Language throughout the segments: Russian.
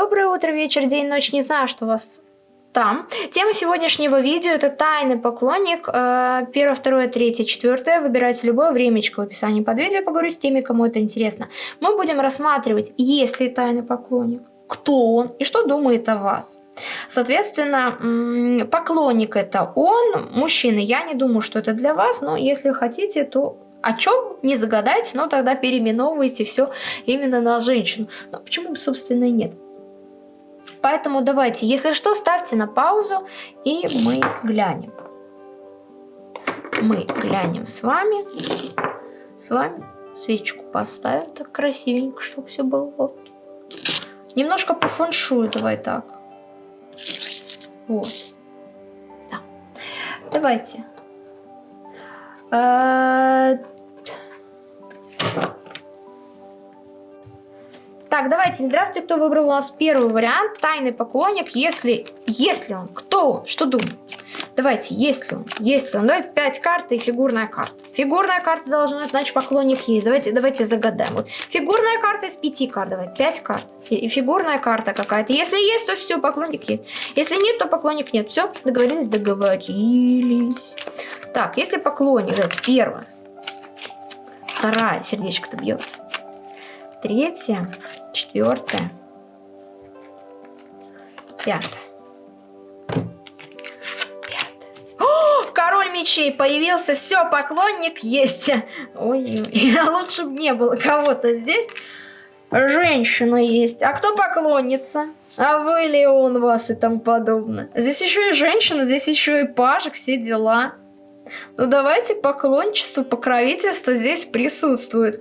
доброе утро, вечер, день, ночь. Не знаю, что у вас там. Тема сегодняшнего видео это тайный поклонник. Э, первое, второе, третье, четвертое. Выбирайте любое времечко в описании под видео. Я поговорю с теми, кому это интересно. Мы будем рассматривать, есть ли тайный поклонник, кто он и что думает о вас. Соответственно, поклонник это он, мужчина. Я не думаю, что это для вас, но если хотите, то о чем не загадайте, но тогда переименовывайте все именно на женщину. Но почему собственно, и нет. Поэтому давайте, если что, ставьте на паузу, и мы глянем. Мы глянем с вами. С вами свечку поставим так красивенько, чтобы все было вот. Немножко по фэншую давай так. Вот. Да. Давайте. Так, давайте, здравствуйте, кто выбрал у нас первый вариант. Тайный поклонник, если, если он, кто он, что думает? Давайте, если он, если он, давайте 5 карт и фигурная карта. Фигурная карта должна, значит, поклонник есть. Давайте, давайте загадаем. Вот фигурная карта из 5 карт, давай, 5 карт. И фигурная карта какая-то. Если есть, то все, поклонник есть. Если нет, то поклонник нет. Все, договорились, договорились. Так, если поклонник, давайте, первое. Вторая, сердечко-то бьется. Третья, четвертая, пятая. король мечей появился, все, поклонник есть. Ой, лучше бы не было кого-то здесь. Женщина есть. А кто поклонница? А вы ли он вас и тому подобное? Здесь еще и женщина, здесь еще и пажик, все дела. Ну давайте поклончество, покровительство здесь присутствует.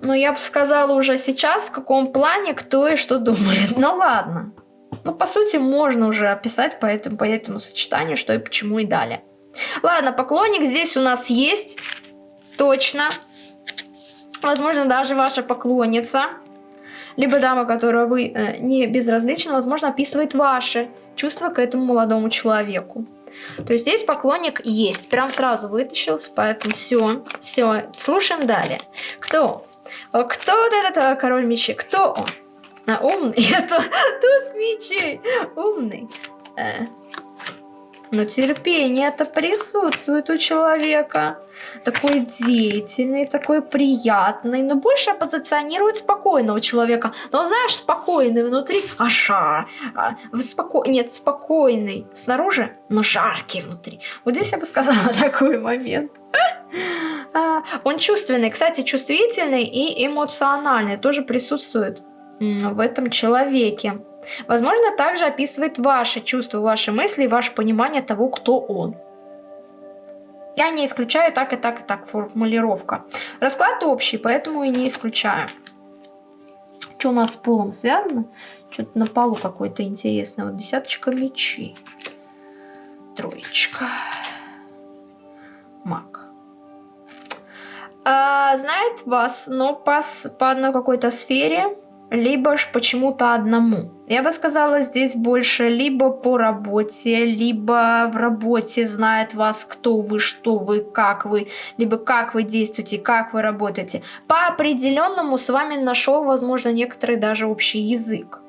Ну я бы сказала уже сейчас, в каком плане кто и что думает. Ну ладно. Ну по сути можно уже описать по этому, по этому сочетанию, что и почему и далее. Ладно, поклонник здесь у нас есть. Точно. Возможно, даже ваша поклонница. Либо дама, которая вы э, не безразлична, возможно, описывает ваши чувства к этому молодому человеку. То есть здесь поклонник есть. Прям сразу вытащился, поэтому все, все. Слушаем далее. Кто? Кто вот этот э, король мечей? Кто он? А, умный. Это туз мечей. Умный. Э, но терпение-то присутствует у человека. Такой деятельный, такой приятный, но больше позиционирует спокойного человека. Но знаешь, спокойный внутри, аша, а, споко... нет, спокойный снаружи, но жаркий внутри. Вот здесь я бы сказала такой момент. А, он чувственный, кстати, чувствительный и эмоциональный тоже присутствует в этом человеке. Возможно, также описывает ваши чувства, ваши мысли ваше понимание того, кто он. Я не исключаю так и так и так формулировка. Расклад общий, поэтому и не исключаю. Что у нас с полом связано? Что-то на полу какой-то интересный. Вот десяточка мечей. Троечка. Маг. А, знает вас, но по, по одной какой-то сфере либо ж почему-то одному. Я бы сказала, здесь больше либо по работе, либо в работе знает вас, кто вы, что вы, как вы, либо как вы действуете, как вы работаете. По определенному с вами нашел, возможно, некоторый даже общий язык.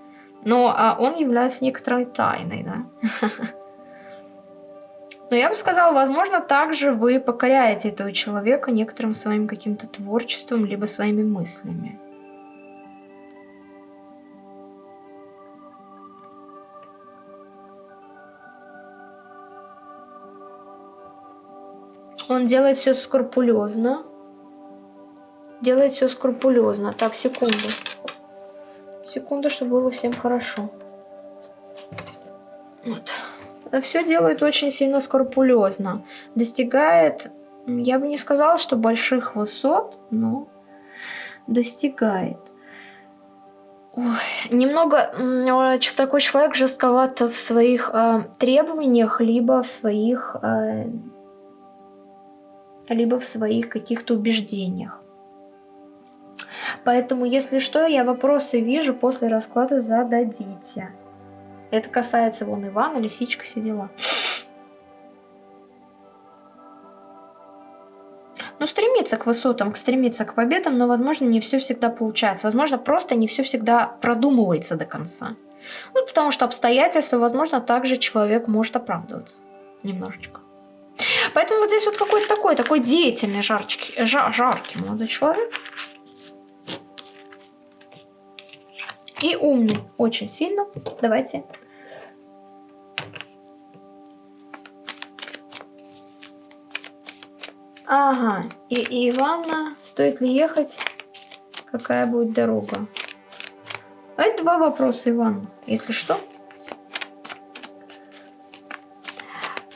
Но а, он является некоторой тайной, да? Но я бы сказала, возможно, также вы покоряете этого человека некоторым своим каким-то творчеством, либо своими мыслями. Он делает все скрупулезно. Делает все скрупулезно. Так, секунду. Секунду, чтобы было всем хорошо. Вот. Все делает очень сильно скрупулезно. Достигает, я бы не сказала, что больших высот, но достигает. Ой, немного такой человек жестковат в своих э, требованиях, либо в своих э, либо в своих каких-то убеждениях. Поэтому, если что, я вопросы вижу, после расклада зададите. Это касается вон Ивана, лисичка, все дела. ну, стремится к высотам, стремится к победам, но, возможно, не все всегда получается. Возможно, просто не все всегда продумывается до конца. Ну, потому что обстоятельства, возможно, также человек может оправдываться немножечко. Поэтому вот здесь вот какой-то такой, такой деятельный, жаркий, жар, жаркий молодой человек. И умный очень сильно. Давайте. Ага, и, и Ивана, стоит ли ехать? Какая будет дорога? А это два вопроса, Иван, если что.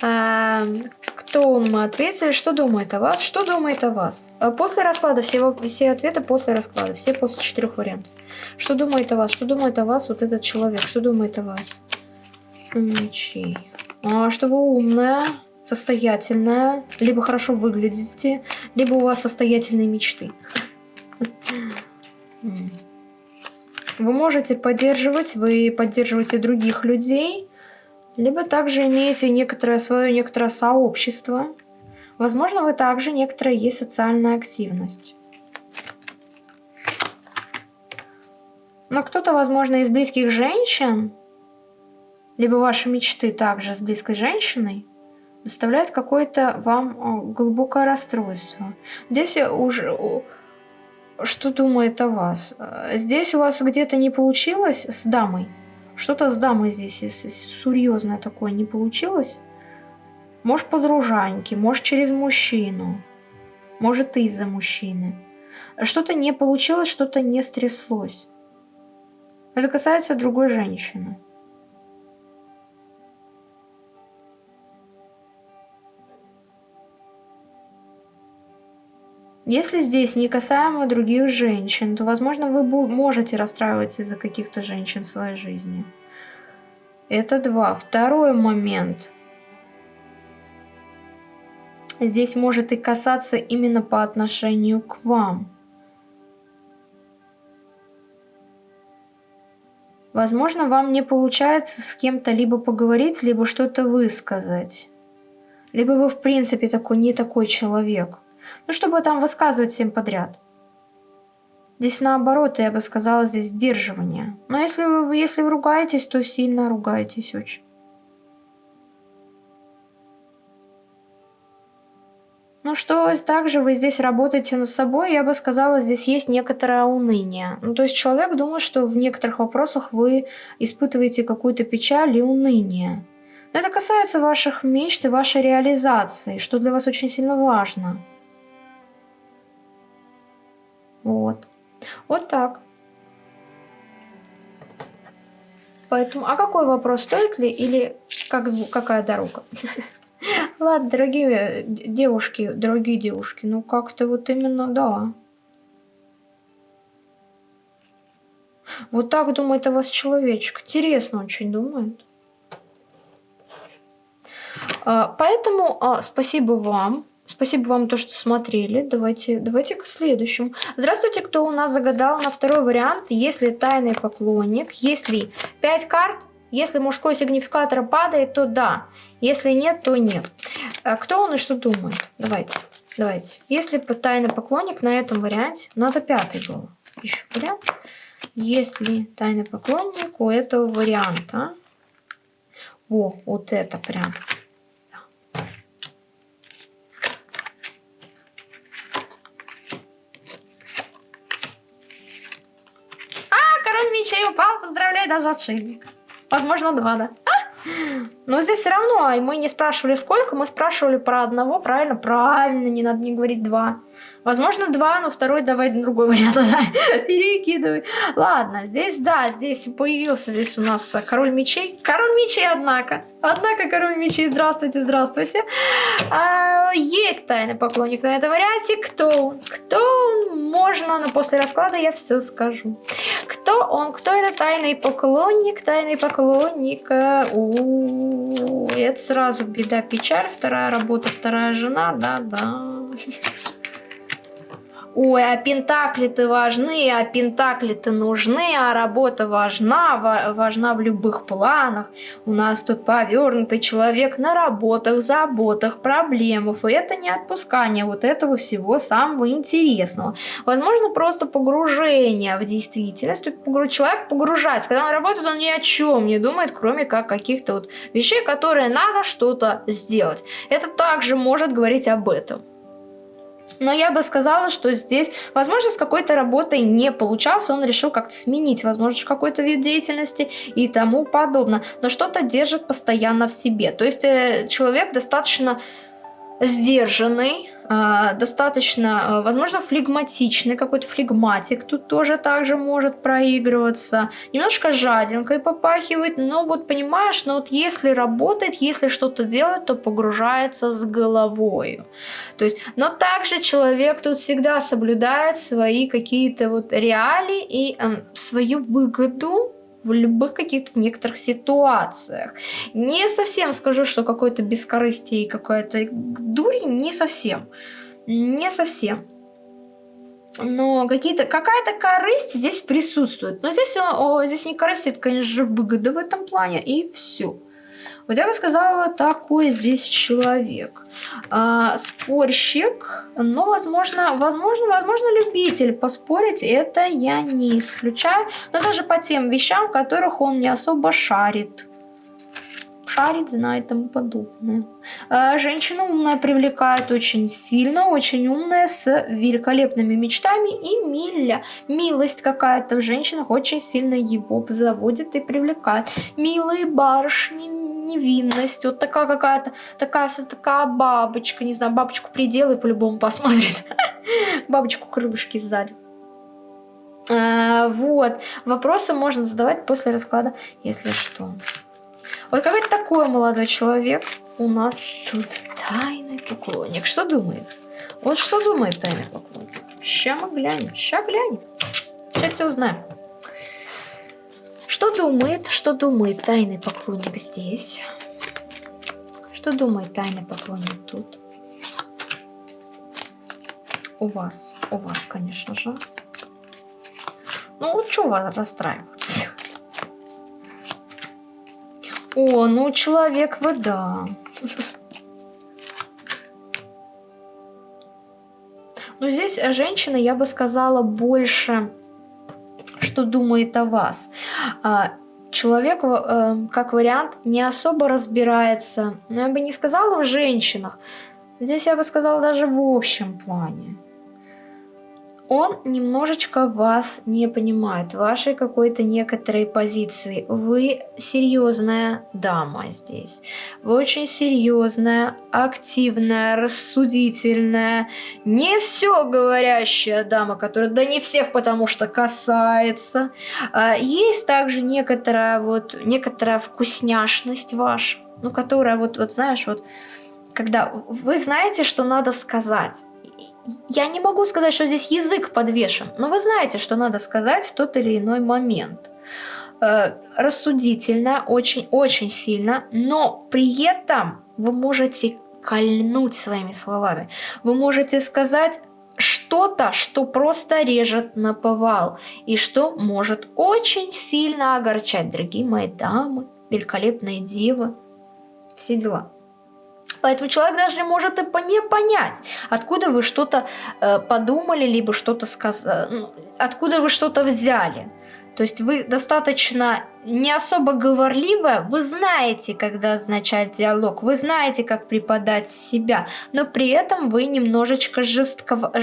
А, он, мы ответили, что думает о вас, что думает о вас. А после расклада, все, все ответы после расклада, все после четырех вариантов. Что думает о вас, что думает о вас вот этот человек, что думает о вас. Мечи. А, что вы умная, состоятельная, либо хорошо выглядите, либо у вас состоятельные мечты. Вы можете поддерживать, вы поддерживаете других людей, либо также имеете некоторое свое некоторое сообщество. Возможно, вы также некоторая есть социальная активность. Но кто-то, возможно, из близких женщин, либо ваши мечты также с близкой женщиной, доставляет какое-то вам глубокое расстройство. Здесь уже что думает о вас? Здесь у вас где-то не получилось с дамой? Что-то с дамой здесь серьезное такое не получилось? Может, подружаньки, может, через мужчину, может, из-за мужчины. Что-то не получилось, что-то не стряслось. Это касается другой женщины. Если здесь не касаемо других женщин, то, возможно, вы можете расстраиваться из-за каких-то женщин в своей жизни. Это два. Второй момент. Здесь может и касаться именно по отношению к вам. Возможно, вам не получается с кем-то либо поговорить, либо что-то высказать. Либо вы в принципе такой не такой человек. Ну, чтобы там высказывать всем подряд. Здесь наоборот, я бы сказала, здесь сдерживание. Но если вы, если вы ругаетесь, то сильно ругаетесь очень. Ну что, также вы здесь работаете над собой, я бы сказала, здесь есть некоторое уныние. Ну то есть человек думает, что в некоторых вопросах вы испытываете какую-то печаль и уныние. Но это касается ваших мечт и вашей реализации, что для вас очень сильно важно. Вот. Вот так. Поэтому, а какой вопрос, стоит ли или как, какая дорога? Ладно, дорогие девушки, дорогие девушки, ну как-то вот именно, да. Вот так думает о вас человечек. Интересно очень думает. А, поэтому а, спасибо вам Спасибо вам то, что смотрели. Давайте, давайте к следующему. Здравствуйте, кто у нас загадал на второй вариант. Если тайный поклонник, если 5 карт, если мужской сигнификатор падает, то да. Если нет, то нет. А кто он и что думает? Давайте, давайте. Если тайный поклонник на этом варианте, надо пятый был. Еще вариант. Если тайный поклонник у этого варианта. О, вот это прям. Даже отшельник. Возможно, два, да. Но здесь все равно, и мы не спрашивали сколько, мы спрашивали про одного, правильно? Правильно, не надо не говорить два. Возможно, два, но второй давай другой вариант. Перекидывай. Ладно, здесь, да, здесь появился здесь у нас король мечей. Король мечей, однако. Однако, король мечей, здравствуйте, здравствуйте. А, есть тайный поклонник на этом варианте. Кто он? Кто он? Можно, но после расклада я все скажу. Кто он? Кто это тайный поклонник? Тайный поклонник. У -у -у, это сразу беда, печаль. Вторая работа, вторая жена. Да-да. Ой, а пентакли-то важны, а пентакли-то нужны, а работа важна, важна в любых планах. У нас тут повернутый человек на работах, заботах, проблемах. И это не отпускание вот этого всего самого интересного. Возможно, просто погружение в действительность. Человек погружается. Когда он работает, он ни о чем не думает, кроме как каких-то вот вещей, которые надо что-то сделать. Это также может говорить об этом. Но я бы сказала, что здесь, возможно, с какой-то работой не получался, он решил как-то сменить, возможно, какой-то вид деятельности и тому подобное. Но что-то держит постоянно в себе. То есть э, человек достаточно сдержанный, достаточно, а, возможно, флегматичный, какой-то флегматик тут тоже также может проигрываться. Немножко жадинкой попахивает, но вот понимаешь, но вот если работает, если что-то делает, то погружается с головой. То есть, но также человек тут всегда соблюдает свои какие-то вот реалии и э, свою выгоду в любых каких-то некоторых ситуациях. Не совсем скажу, что какое-то бескорыстие и какая-то дурь, не совсем. Не совсем. Но какие-то, какая-то корысть здесь присутствует. Но здесь, о, здесь не корысть, это, конечно же, выгода в этом плане, и все. Вот я бы сказала, такой здесь человек. А, спорщик, но, возможно, возможно, возможно, любитель поспорить, это я не исключаю. Но даже по тем вещам, в которых он не особо шарит шарит, знает и тому подобное. А, женщина умная привлекает очень сильно, очень умная, с великолепными мечтами и миля. Милость какая-то в женщинах очень сильно его заводит и привлекает. Милые барышни, невинность, вот такая какая-то, такая такая бабочка, не знаю, бабочку приделай по-любому посмотрит. Бабочку крылышки сзади. А, вот, вопросы можно задавать после расклада, если что. Вот какой-то такой молодой человек у нас тут тайный поклонник. Что думает? Вот что думает тайный поклонник? Сейчас мы глянем, сейчас глянем. Сейчас все узнаем. Что думает, что думает тайный поклонник здесь? Что думает тайный поклонник тут? У вас, у вас, конечно же. Ну, вот вас расстраиваться? О, ну человек вы да. Но здесь женщина, я бы сказала, больше что думает о вас. А, человек, э, как вариант, не особо разбирается, но я бы не сказала в женщинах, здесь я бы сказала даже в общем плане он немножечко вас не понимает, вашей какой-то некоторой позиции. Вы серьезная дама здесь. Вы очень серьезная, активная, рассудительная, не все говорящая дама, которая, да не всех, потому что касается. А, есть также некоторая вот, некоторая вкусняшность ваша, ну, которая вот, вот знаешь, вот, когда вы знаете, что надо сказать, я не могу сказать, что здесь язык подвешен, но вы знаете, что надо сказать в тот или иной момент. Э, рассудительно, очень-очень сильно, но при этом вы можете кольнуть своими словами. Вы можете сказать что-то, что просто режет на повал и что может очень сильно огорчать, дорогие мои дамы, великолепные девы, все дела. Поэтому человек даже может и не понять, откуда вы что-то э, подумали, либо что-то сказали, ну, откуда вы что-то взяли. То есть вы достаточно не особо говорливая, вы знаете, когда означать диалог, вы знаете, как преподать себя, но при этом вы немножечко жестково...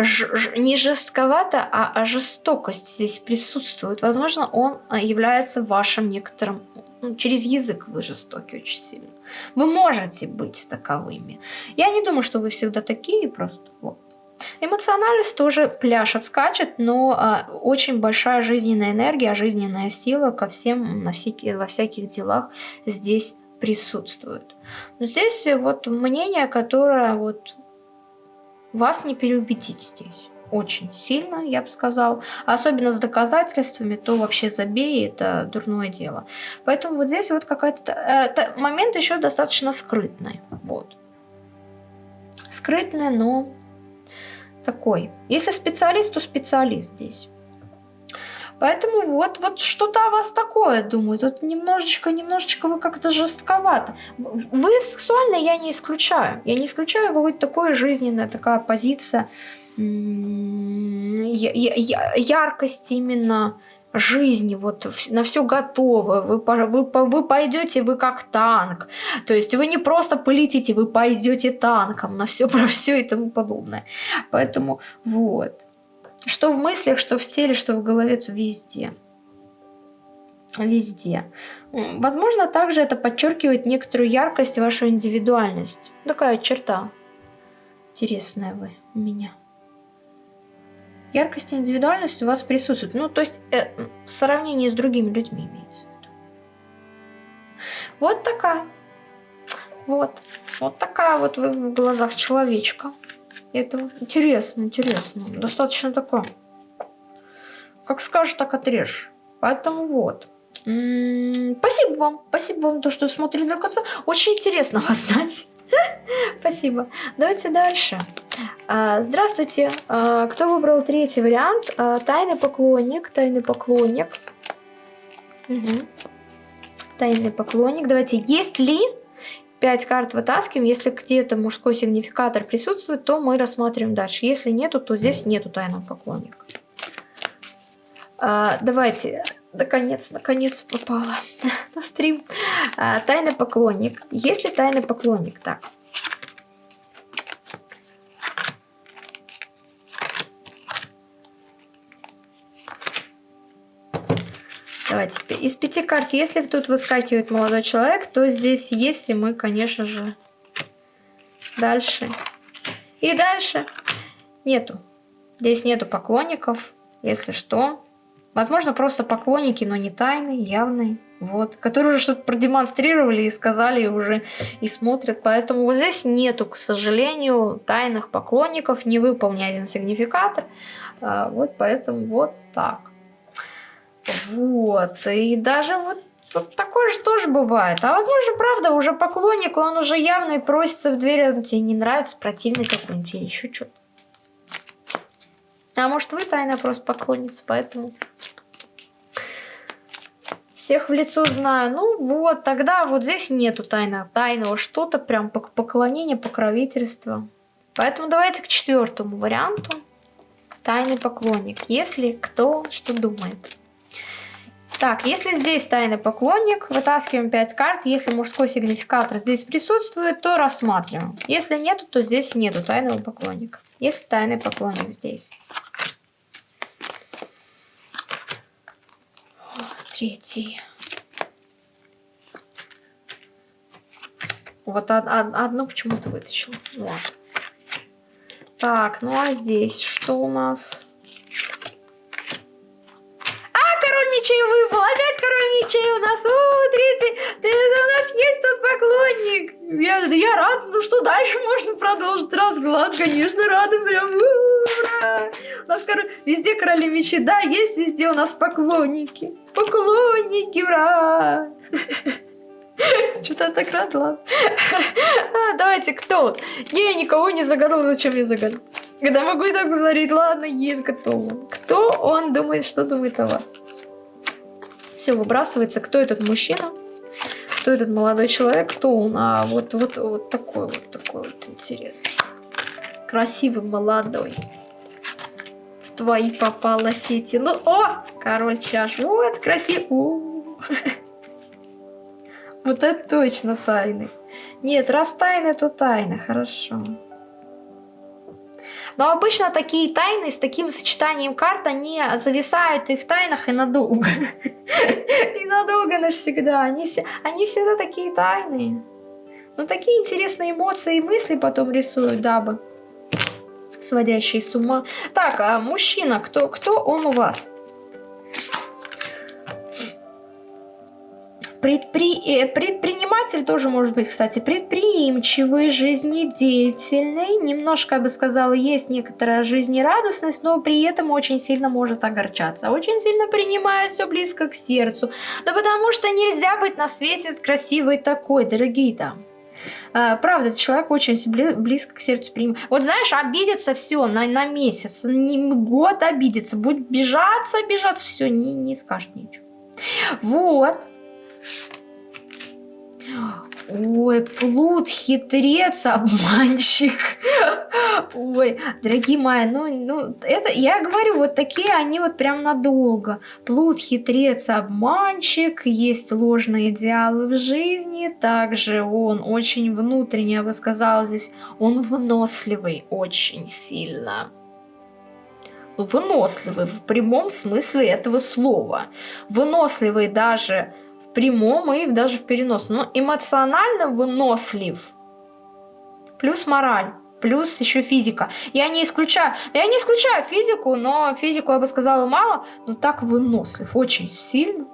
Ж, ж, не жестковато, а, а жестокость здесь присутствует. Возможно, он э, является вашим некоторым... Ну, через язык вы жестоки очень сильно. Вы можете быть таковыми. Я не думаю, что вы всегда такие, просто вот. Эмоциональность тоже пляшет, скачет, но а, очень большая жизненная энергия, жизненная сила ко всем, на всякие, во всяких делах здесь присутствует. Но здесь вот мнение, которое вот вас не переубедить здесь очень сильно, я бы сказал. Особенно с доказательствами, то вообще забей, это дурное дело. Поэтому вот здесь вот какой-то э, момент еще достаточно скрытный. Вот. Скрытный, но такой. Если специалист, то специалист здесь. Поэтому вот, вот что-то о вас такое, думаю. Тут немножечко, немножечко вы как-то жестковато. Вы сексуальны, я не исключаю. Я не исключаю какой-то такой жизненная такая позиция яркость именно жизни, вот на все готово, вы, вы, вы пойдете, вы как танк, то есть вы не просто полетите, вы пойдете танком на все про все и тому подобное. Поэтому вот, что в мыслях, что в теле, что в голове, то везде. Везде. Возможно, также это подчеркивает некоторую яркость, вашу индивидуальность. Такая черта. Интересная вы у меня яркость и индивидуальность у вас присутствует. Ну, то есть э, в сравнении с другими людьми имеется в виду. Вот такая. Вот. Вот такая вот вы в глазах человечка. Это интересно, интересно. Достаточно такое. Как скажешь, так отрежь. Поэтому вот. М -м -м, спасибо вам. Спасибо вам, то, что смотрели до конца. Очень интересно вас знать. Спасибо. Давайте дальше. А, здравствуйте. А, кто выбрал третий вариант? А, тайный поклонник. Тайный поклонник. Угу. Тайный поклонник. Давайте, есть ли 5 карт вытаскиваем. Если где-то мужской сигнификатор присутствует, то мы рассматриваем дальше. Если нету, то здесь нету тайного поклонника. А, давайте, наконец, наконец попала на стрим. А, тайный поклонник. Есть ли тайный поклонник? Так. Давайте, из пяти карт, если тут выскакивает молодой человек, то здесь есть, и мы, конечно же, дальше. И дальше нету. Здесь нету поклонников, если что. Возможно, просто поклонники, но не тайные, явные. Вот, которые уже что-то продемонстрировали и сказали, и уже и смотрят. Поэтому вот здесь нету, к сожалению, тайных поклонников, не выполни один сигнификатор. А, вот поэтому вот так. Вот, и даже вот Тут такое же тоже бывает. А возможно, правда, уже поклонник, он уже явно и просится в дверь, он тебе не нравится, противный какой-нибудь или еще что-то. А может, вы тайно просто поклонница, поэтому... Всех в лицо знаю. Ну вот, тогда вот здесь нету тайного, тайного что-то, прям поклонение, покровительство. Поэтому давайте к четвертому варианту. Тайный поклонник. Если кто что думает. Так, если здесь тайный поклонник, вытаскиваем 5 карт. Если мужской сигнификатор здесь присутствует, то рассматриваем. Если нету, то здесь нету тайного поклонника. Если тайный поклонник здесь. Третий. Вот одну почему-то вытащила. Вот. Так, ну а здесь что у нас? Мечей выпал. Опять король мечей у нас. О, третий. Ты, у нас есть тут поклонник. Я, я рад. Ну что, дальше можно продолжить разглад. Конечно, рада. Прям ура. У нас король... везде короли мечей. Да, есть везде у нас поклонники. Поклонники, ура. Что-то я так рад, ладно. А, давайте, кто? Не, никого не загадал, зачем я загадал? Когда могу и так говорить, ладно, есть кто Кто он думает, что думает о вас? Все выбрасывается, кто этот мужчина, кто этот молодой человек, кто он, а вот, вот, вот такой вот, такой вот интерес. Красивый, молодой. В твои попала сети. Ну, о, король чаш, вот, красивый. Вот это точно тайны. Нет, раз тайны, то тайны, хорошо. Но обычно такие тайны с таким сочетанием карт, они зависают и в тайнах, и надолго. И надолго навсегда. Они, все, они всегда такие тайные. Но такие интересные эмоции и мысли потом рисуют, дабы сводящие с ума. Так, а мужчина, кто, кто он у вас? Предпри... Э, предприниматель тоже может быть, кстати, предприимчивый, жизнедеятельный. Немножко, я бы сказала, есть некоторая жизнерадостность, но при этом очень сильно может огорчаться. Очень сильно принимает все близко к сердцу. Да потому что нельзя быть на свете красивой такой, дорогие там. А, правда, человек очень близко к сердцу принимает. Вот знаешь, обидится все на, на месяц, не год обидится, будет бежаться, обижаться, все, не, не скажет ничего. Вот. Ой, плут, хитрец, обманщик. Ой, дорогие мои, ну, ну, это, я говорю, вот такие они вот прям надолго. Плут, хитрец, обманщик, есть ложные идеалы в жизни, также он очень внутренне, я бы сказала здесь, он выносливый очень сильно выносливый в прямом смысле этого слова. Выносливый даже прямом и даже в переносном. Но эмоционально вынослив. Плюс мораль. Плюс еще физика. Я не исключаю, я не исключаю физику, но физику я бы сказала мало, но так вынослив, очень сильно.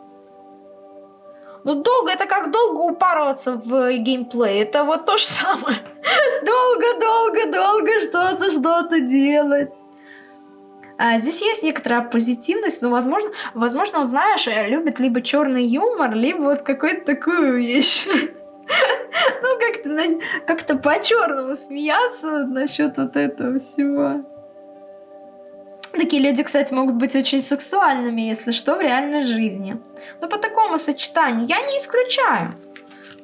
Ну, долго, это как долго упарываться в геймплей. Это вот то же самое. Долго, долго, долго что-то, что-то делать. А, здесь есть некоторая позитивность, но, возможно, возможно, он, знаешь, э, любит либо черный юмор, либо вот какую-то такую вещь. Ну, как-то как по-черному смеяться насчет вот этого всего. Такие люди, кстати, могут быть очень сексуальными, если что, в реальной жизни. Но по такому сочетанию я не исключаю.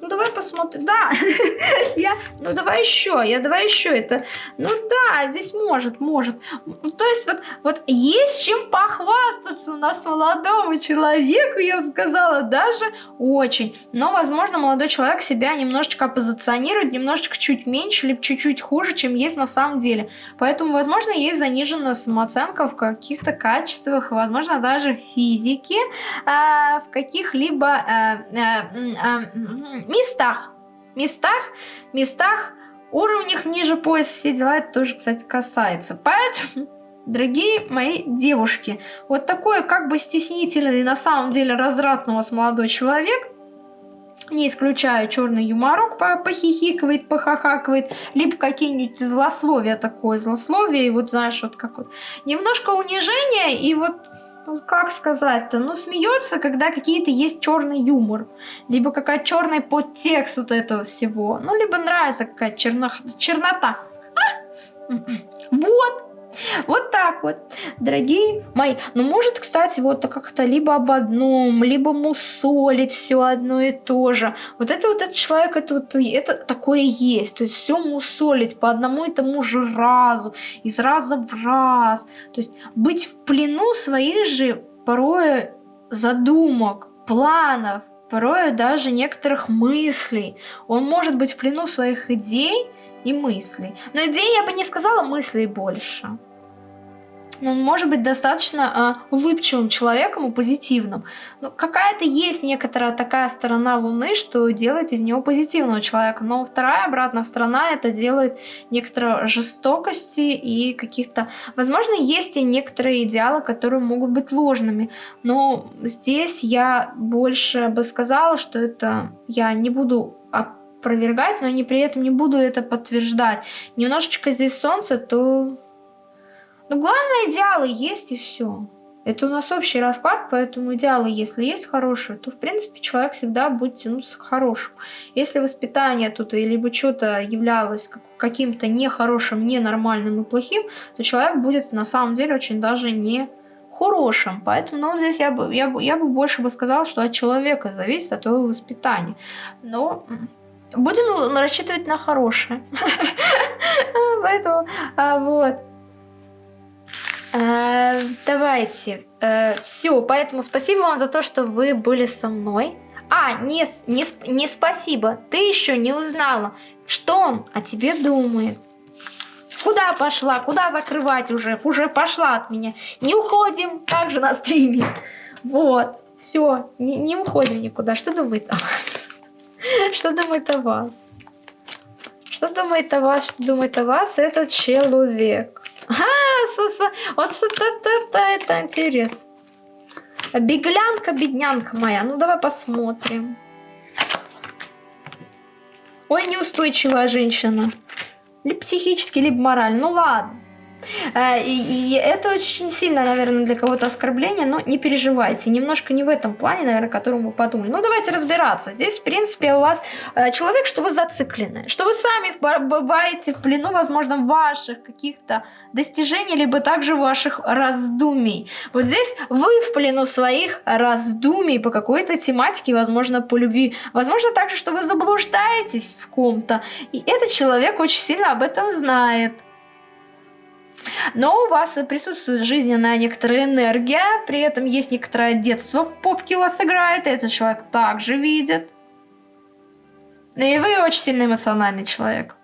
Ну давай посмотрим. Да, я, ну давай еще, я давай еще это. Ну да, здесь может, может. Ну, то есть вот, вот есть чем похвастаться у нас молодому человеку, я бы сказала, даже очень. Но, возможно, молодой человек себя немножечко позиционирует, немножечко чуть меньше, либо чуть-чуть хуже, чем есть на самом деле. Поэтому, возможно, есть заниженная самооценка в каких-то качествах, возможно, даже в физике, э, в каких-либо э, э, э, местах, местах, местах, уровнях ниже пояса, все дела, это тоже, кстати, касается. Поэтому, дорогие мои девушки, вот такой как бы стеснительный, на самом деле развратный у вас молодой человек, не исключаю черный юморок похихикивает, похахакивает, либо какие-нибудь злословия такое, злословие, и вот знаешь, вот как вот немножко унижения, и вот ну как сказать-то, ну смеется, когда какие-то есть черный юмор, либо какая черный подтекст вот этого всего, ну либо нравится какая-то черно... чернота. А? Вот, вот так вот, дорогие мои. Ну, может, кстати, вот как-то либо об одном, либо мусолить все одно и то же. Вот это вот этот человек, это вот это такое есть. То есть все мусолить по одному и тому же разу, из раза в раз. То есть быть в плену своих же порой задумок, планов, порой даже некоторых мыслей. Он может быть в плену своих идей, и мыслей. Но идеи я бы не сказала мыслей больше. Он может быть достаточно э, улыбчивым человеком и позитивным. Но какая-то есть некоторая такая сторона Луны, что делает из него позитивного человека. Но вторая обратная сторона это делает некоторые жестокости и каких-то... Возможно, есть и некоторые идеалы, которые могут быть ложными. Но здесь я больше бы сказала, что это я не буду опровергать, но не при этом не буду это подтверждать. Немножечко здесь солнце, то... Ну, главное, идеалы есть и все. Это у нас общий расклад, поэтому идеалы, если есть хорошие, то, в принципе, человек всегда будет тянуться к хорошему. Если воспитание тут либо что-то являлось каким-то нехорошим, ненормальным и плохим, то человек будет на самом деле очень даже не хорошим. Поэтому ну, здесь я бы, я, бы, я бы больше бы сказала, что от человека зависит, от его воспитания. Но Будем рассчитывать на хорошее. Поэтому, а, вот. А, давайте. А, все, поэтому спасибо вам за то, что вы были со мной. А, не, не, не спасибо, ты еще не узнала, что он о тебе думает. Куда пошла? Куда закрывать уже? Уже пошла от меня. Не уходим, также на стриме. Вот, все, не, не уходим никуда. Что думает о вас? Что думает о вас? Что думает о вас, что думает о вас этот человек? А, суса, вот что-то это, интерес. Беглянка, беднянка моя. Ну, давай посмотрим. Ой, неустойчивая женщина. Либо психически, либо морально. Ну, ладно. Э, и, и это очень сильно, наверное, для кого-то оскорбление, но не переживайте. Немножко не в этом плане, наверное, о котором вы подумали. Ну, давайте разбираться. Здесь, в принципе, у вас э, человек, что вы зациклены, что вы сами бываете в плену, возможно, ваших каких-то достижений, либо также ваших раздумий. Вот здесь вы в плену своих раздумий по какой-то тематике, возможно, по любви. Возможно, также, что вы заблуждаетесь в ком-то. И этот человек очень сильно об этом знает. Но у вас присутствует жизненная некоторая энергия, при этом есть некоторое детство в попке у вас играет, и этот человек также видит. И вы очень сильно эмоциональный человек.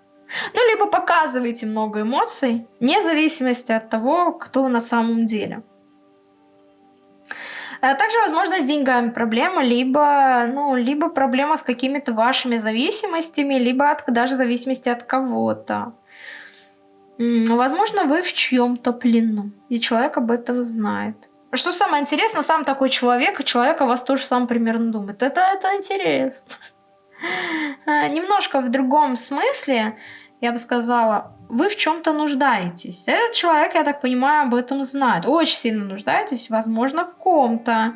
Ну, либо показываете много эмоций, вне зависимости от того, кто на самом деле. А также, возможно, с деньгами проблема, либо, ну, либо проблема с какими-то вашими зависимостями, либо от, даже зависимости от кого-то. Возможно, вы в чьем-то плену, и человек об этом знает. Что самое интересное, сам такой человек, и человек о вас тоже сам примерно думает. Это, это интересно. А, немножко в другом смысле, я бы сказала, вы в чем-то нуждаетесь. Этот человек, я так понимаю, об этом знает. Очень сильно нуждаетесь, возможно, в ком-то.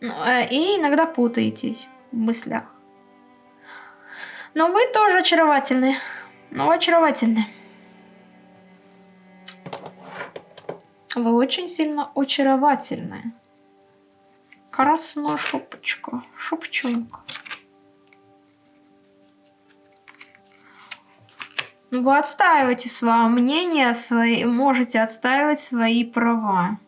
Ну, э, и иногда путаетесь в мыслях. Но вы тоже очаровательны. Ну, очаровательны. Вы очень сильно очаровательны. Красная шапочка, шапчонка. Вы отстаиваете свое мнение, свои, можете отстаивать свои права.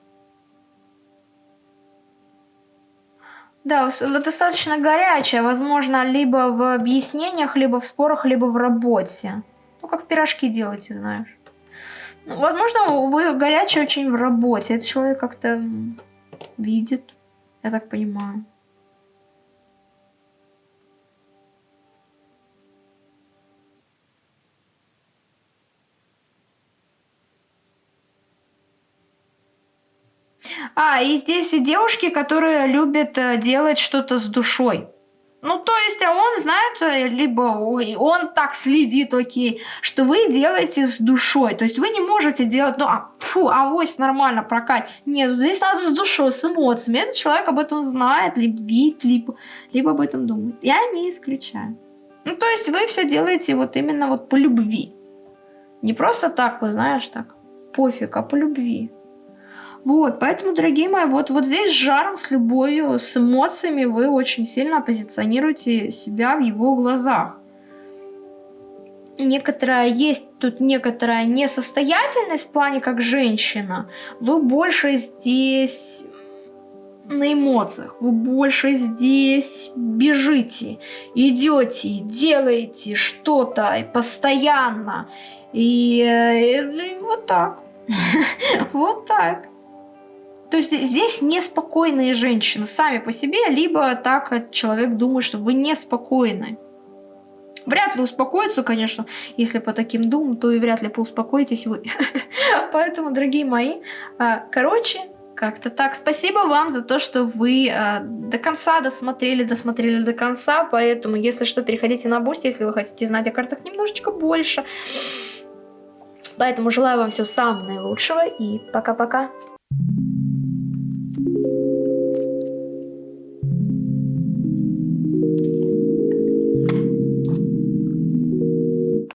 Да, вы достаточно горячая, возможно, либо в объяснениях, либо в спорах, либо в работе. Ну, как пирожки делаете, знаешь. Ну, возможно, вы горячий очень в работе. Этот человек как-то видит, я так понимаю. А, и здесь и девушки, которые любят э, делать что-то с душой. А он знает, либо он так следит, окей, что вы делаете с душой. То есть, вы не можете делать, ну, а, фу, авось нормально прокать. Нет, здесь надо с душой, с эмоциями. Этот человек об этом знает, либо видит, либо, либо об этом думает. Я не исключаю. Ну, то есть, вы все делаете вот именно вот по любви. Не просто так, вы знаешь, так, пофиг, а по любви. Вот, поэтому, дорогие мои, вот, вот здесь с жаром, с любовью, с эмоциями вы очень сильно позиционируете себя в его глазах. Некоторая есть тут некоторая несостоятельность в плане как женщина. Вы больше здесь на эмоциях, вы больше здесь бежите, идете, делаете что-то постоянно. И, э, и вот так. Вот так. То есть здесь неспокойные женщины сами по себе, либо так человек думает, что вы неспокойны. Вряд ли успокоится, конечно, если по таким думам, то и вряд ли поуспокоитесь вы. Поэтому, дорогие мои, а, короче, как-то так. Спасибо вам за то, что вы а, до конца досмотрели, досмотрели до конца. Поэтому, если что, переходите на Boosty, если вы хотите знать о картах немножечко больше. Поэтому желаю вам всего самого наилучшего и пока-пока. Thank you.